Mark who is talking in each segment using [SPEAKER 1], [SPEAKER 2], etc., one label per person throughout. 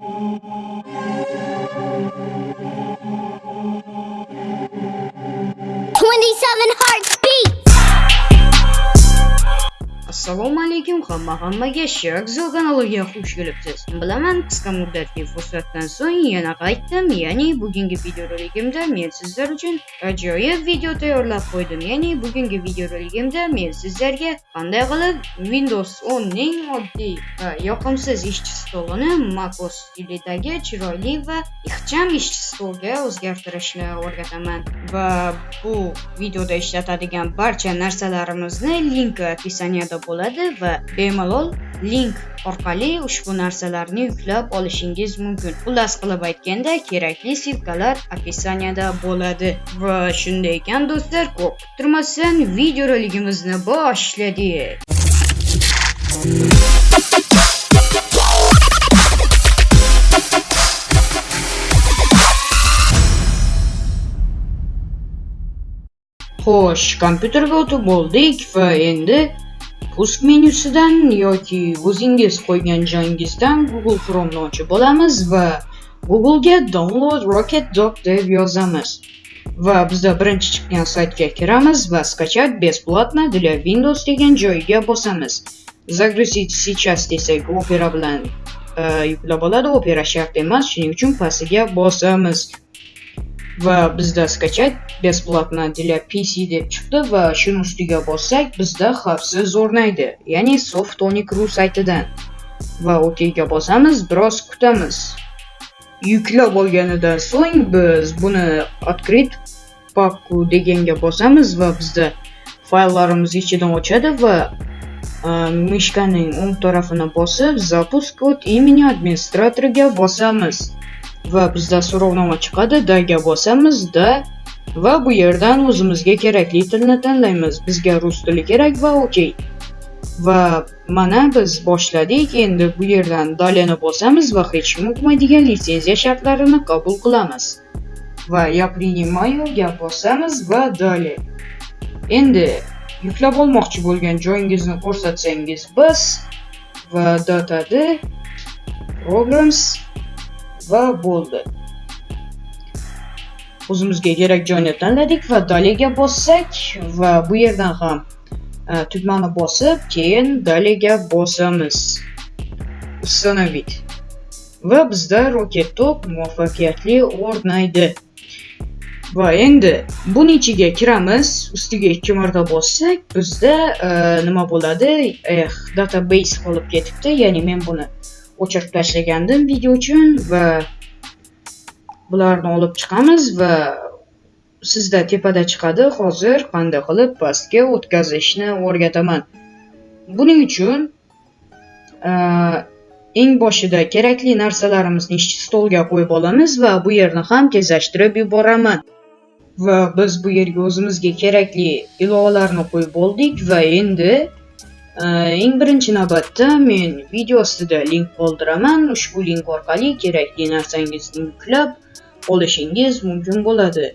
[SPEAKER 1] Oh,
[SPEAKER 2] assalomu alaykum hamma hammaga sharkzo kanaliga xush kelibsiz. Bilaman qisqa muddatli fursatdan so'ng yana qaytdim ya'ni bugungi videoroligimda men sizlar uchun ajoyib video tayyorlab qo'ydim. Ya'ni bugungi videoroligimda men sizlarga qanday qilib windows 10 ning oddiy va yoqimsiz ishchi stolini macOS stilidagi chiroyli va ixcham ishchi stolga o'zgartirishni o'rgataman. Va bu videoda ishlatadigan barcha narsalarimizni linki описаниеda bo'ladi va bemalol link orqali ushbu narsalarni yuklab olishingiz mumkin. Xullas qilib aytganda kerakli ssilkalar описаниеda bo'ladi. Va shunday ekan do'stlar ko'p kuttirmasdan videoroligimizni boshladik xo'sh kompyuterga o'tib bo'ldik va endi pusk menyusidan yoki o'zingiz qo'ygan joyingizdan google chromeni ochib olamiz va googlega download rocket dock deb yozamiz. Va bizda birinchi chiqqan saytga kiramiz va skачать бесплатно для windows degan joyiga bosamiz. Загрузить сейчас desak opera bilan э, yuklab oladi. Opera shart emas shuning uchun pastiga bosamiz. Va bizda skachat бесплатно для pc deb chiqdi va shuni ustiga bossak bizda xavfsiz o'rnaydi ya'ni softonic.ru saytidan va OKga bosamiz biroz kutamiz yuklab olganidan so'ng biz buni открыть папку deganga bosamiz va bizda fayllarimiz ichidan ochadi va mishkaning o'ng tarafini bosib запуск от имени администраторga bosamiz va bizda so'rovnoma chiqadi daga bosamiz da va bu yerdan o'zimizga kerakli tilni tanlaymiz bizga rus tili kerak va ok va mana biz boshladik endi bu yerdan dalyani bosamiz va hech kim o'qimaydigan litsenziya shartlarini qabul qilamiz va я принимаюga bosamiz va dalya endi yuklab olmoqchi bo'lgan joyingizni ko'rsatsangiz biz va datadi programs va bo'ldi o'zimizga kerak joyni tanladik va dalyaga bossak va bu yerdan ham e, tugmani bosib keyin dalyaga bosamiz. Установить va bizda rocket top muvaffaqiyatli o'rnaydi. Va endi buni ichiga kiramiz. Ustiga ikki marta bossak bizda e, nima bo'ladi? Eh database qolib ketibdi. Ya'ni men buni o'chirib tashlagandim video uchun va bularni olib chiqamiz va sizda tepada chiqadi. Hozir qanday qilib pastga o'tkazishni o'rgataman. Buning uchun e, eng boshida kerakli narsalarimizni ishchi stolga qo'yib olamiz va bu yerni ham tezlashtirib yuboraman. Va biz bu yerga o'zimizga kerakli ilovalarni qo'yib oldik va endi e, eng birinchi navbatda men video ostida link qoldiraman. Ushbu link orqali kerakli narsangizni yuklab olishingiz mumkin bo'ladi.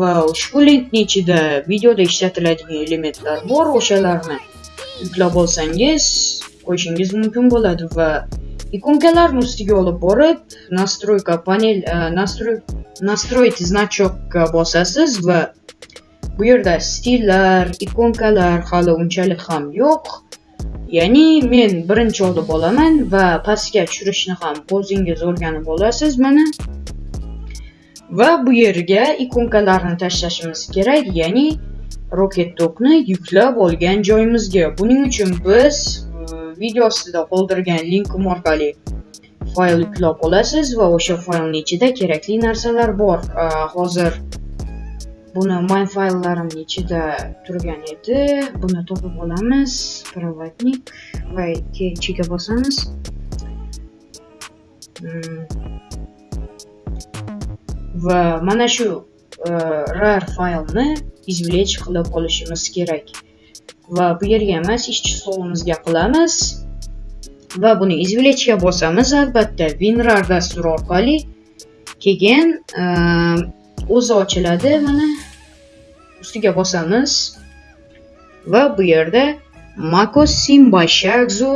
[SPEAKER 2] Va ushbu linkni ichida videoda ishlatiladigan elementlar bor o'shalarni yuklab olsangiz qo'yishingiz mumkin bo'ladi. Va ikonkalarni ustiga olib borib настройка panel e, настройка настроить значокka bosasiz va bu yerda stillar ikonkalar hali unchalik ham yo'q ya'ni men birinchi olib olaman va pastga tushirishni ham o'zingiz o'rganib olasiz mana va bu yerga ikonkalarni tashlashimiz kerak ya'ni rocket tokni yuklab olgan joyimizga buning uchun biz video ostida qoldirgan linkim orqali fayl yuklab olasiz va o'sha faylni ichida kerakli narsalar bor uh, hozir buni main fayllarimni ichida turgan edi buni topib olamiz проводник va ichiga bosamiz va mana mm. shu uh, rar faylni извлечь qilib olishimiz kerak va bu yerga emas ishchi stolimizga qilamiz va buni извлечьga bosamiz albatta. Winrar dasturi orqali keyin ehm, o'zi ochiladi. Mana ustiga bosamiz. Va bu yerda macos Simba Shagzu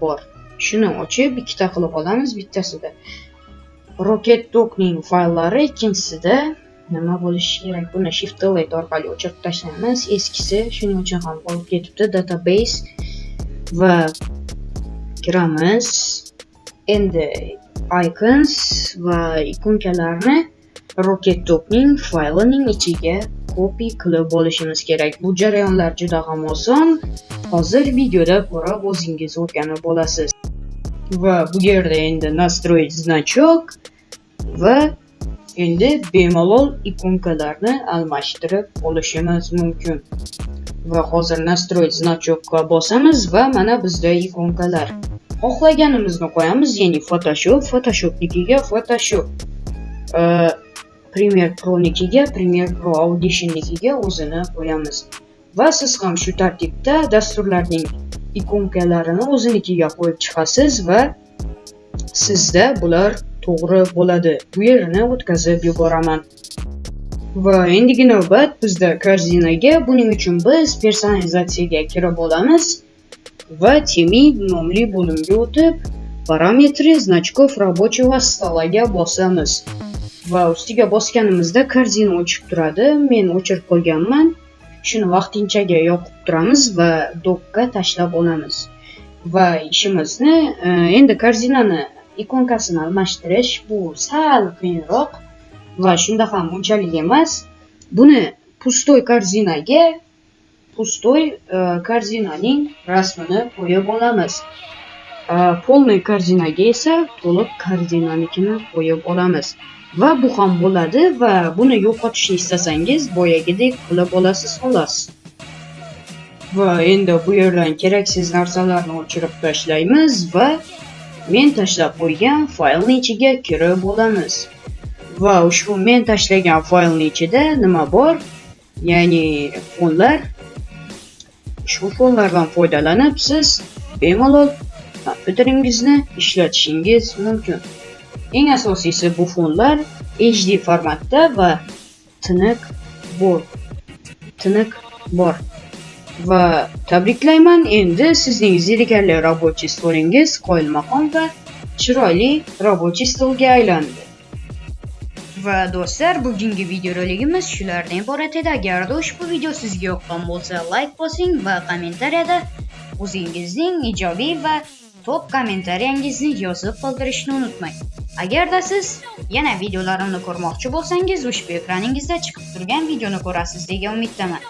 [SPEAKER 2] bor. Shuni ochib ikkita qilib olamiz bittasida. Rocket dogning fayllari ikkinchisida nima bo'lishi kerak? Buni shift delete orqali o'chirib tashlaymiz eskisi shuning uchun ham qolib ketibdi. Database va kiramiz endi icons va ikonkalarni rocket topning faylining ichiga copy qilib olishimiz kerak. Bu jarayonlar juda ham oson. Hozir videoda ko'rib o'zingiz o'rganib olasiz. Va bu yerda endi настроить значок va endi bemalol ikonkalarni almashtirib olishimiz mumkin. Va hozir настроить значокка bosamiz va mana bizda ikonkalar. Xohlaganimizni qo'yamiz ya'ni photoshop photoshopnikiga photoshop Premiere Pro'nikiga Premiere Pro Audition'nikiga o'zini qo'yamiz. Va siz ham shu tartibda dasturlarning ikonkalarini o'zinikiga qo'yib chiqasiz va sizda bular to'g'ri bo'ladi. Bu yerini o'tkazib yuboraman. Va endigi navbat bizda korzinaga, Buning uchun biz personalizatsiyaga kirib olamiz va Timid nomli bo'limga o'tib, parametri значков рабочего стола. Bosamiz. va ustiga bosganimizda korзина o'chib turadi men o'chirib qo'yganman shuni vaqtinchaga yoqib turamiz va dokka tashlab olamiz va ishimizni endi korзинani ikonkasini almashtirish bu sal qiyinroq va shunda ham unchalik emas buni pustoy korzinaga pustoy e, korзинаning rasmini qo'yib olamiz e, полный korзинаga esa to'liq korзинаnikini qo'yib olamiz va bu ham bo'ladi va buni yo'qotishni istasangiz boyagidek qilib olasiz xolos va endi bu yerdan keraksiz narsalarni o'chirib tashlaymiz va men tashlab qo'ygan faylni ichiga kirib olamiz va ushbu men tashlagan faylni ichida nima bor ya'ni fonlar ushbu fonlardan foydalanib siz bemalol kompyuteringizni ishlatishingiz mumkin Eng asosiysi bu fonlar HD formatda va tiniq bor. Tiniq bor. Va tabriklayman, endi sizning zerikarli рабочий stolingiz qoyilmaqom va chiroyli рабочий stolga aylandi. Va do'stlar, bugungi videoroligimiz shulardan iborat edi. Agarda ushbu video sizga yoqqan bo'lsa, like bosing va kommentariyada o'zingizning ijobiy va top kommentariyangizni yozib qoldirishni unutmang. Agarda siz yana videolarimni ko'rmoqchi bo'lsangiz, ushbu ekraningizda chiqib turgan videoni ko'rasiz degan umiddaman.